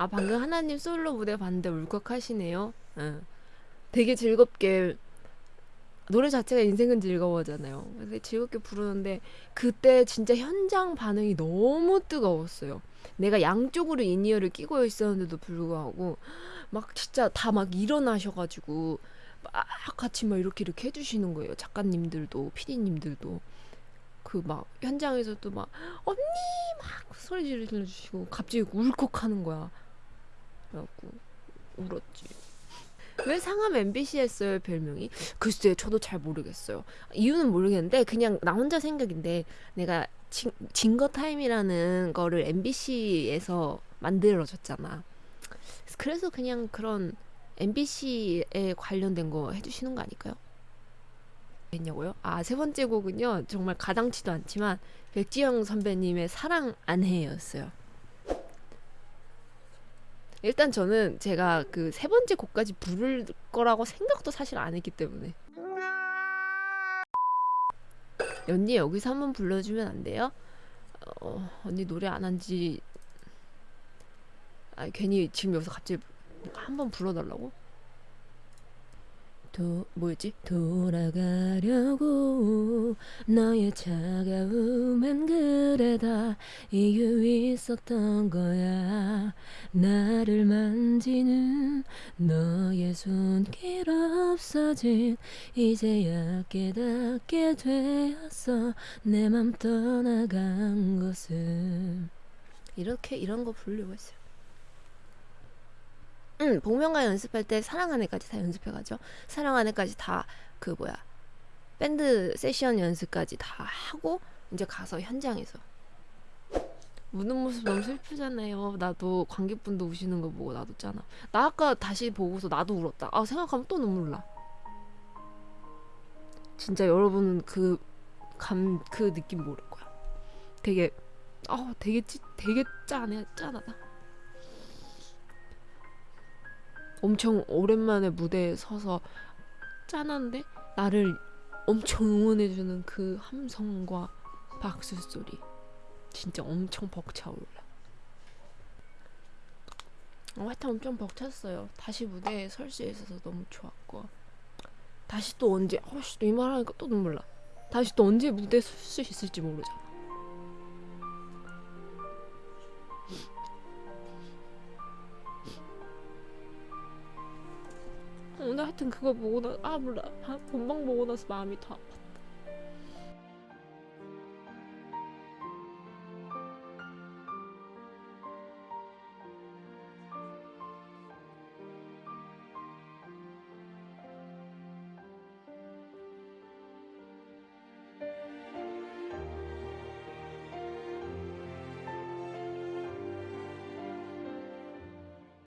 아 방금 하나님 솔로 무대 봤는데 울컥하시네요. 응. 되게 즐겁게 노래 자체가 인생은 즐거워잖아요. 그래서 즐겁게 부르는데 그때 진짜 현장 반응이 너무 뜨거웠어요. 내가 양쪽으로 in-ear를 끼고 있었는데도 불구하고 막 진짜 다 막 일어나셔가지고 막 같이 막 이렇게 이렇게 해주시는 거예요. 작가님들도 피디님들도 그 막 현장에서도 막 언니 막 소리 질러주시고 갑자기 울컥하는 거야. 그래갖고 울었지. 왜 상암 MBC였어요 별명이? 글쎄 저도 잘 모르겠어요. 이유는 모르겠는데 그냥 나 혼자 생각인데 내가 진, 진거 타임이라는 거를 MBC에서 만들어졌잖아. 그래서 그냥 그런 MBC에 관련된 거 해주시는 거 아닐까요? 했냐고요? 아 세 번째 곡은요 정말 가당치도 않지만 백지영 선배님의 사랑 안해였어요. 일단 저는 제가 그 세 번째 곡까지 부를 거라고 생각도 사실 안 했기 때문에 언니 여기서 한번 불러주면 안 돼요? 어, 언니 노래 안 한지 아 괜히 지금 여기서 갑자기 한번 불러달라고? 도 뭐였지? 돌아가려고 너의 차가움엔 그래 다. 이유 있었던 거야. 나를 만지는 너의 손길 없어진 이제야 깨닫게 되었어. 내 맘 떠나간 것을 이렇게 이런 거 부르려고 했어요 응, 복면가 연습할 때 사랑 안에까지 다 연습해가죠. 사랑 안에까지 다 그 뭐야 밴드 세션 연습까지 다 하고 이제 가서 현장에서 우는 모습 너무 슬프잖아요. 나도 관객분도 우시는 거 보고 나도 잖아. 나 아까 다시 보고서 나도 울었다. 아 생각하면 또 눈물 나. 진짜 여러분은 그 감 그 느낌 모를 거야. 되게 아 되게 찌, 되게 짠해 짠하다. 엄청 오랜만에 무대에 서서 짠한데 나를 엄청 응원해주는 그 함성과 박수 소리 진짜 엄청 벅차올라. 어, 하여튼 엄청 벅찼어요. 다시 무대에 설 수 있어서 너무 좋았고 다시 또 언제 어씨 이 말하니까 또 눈물 나. 다시 또 언제 무대에 설 수 있을지 모르잖아. 하여튼 그거 보고 나아 몰라. 아, 본방 보고 나서 마음이 더 아팠다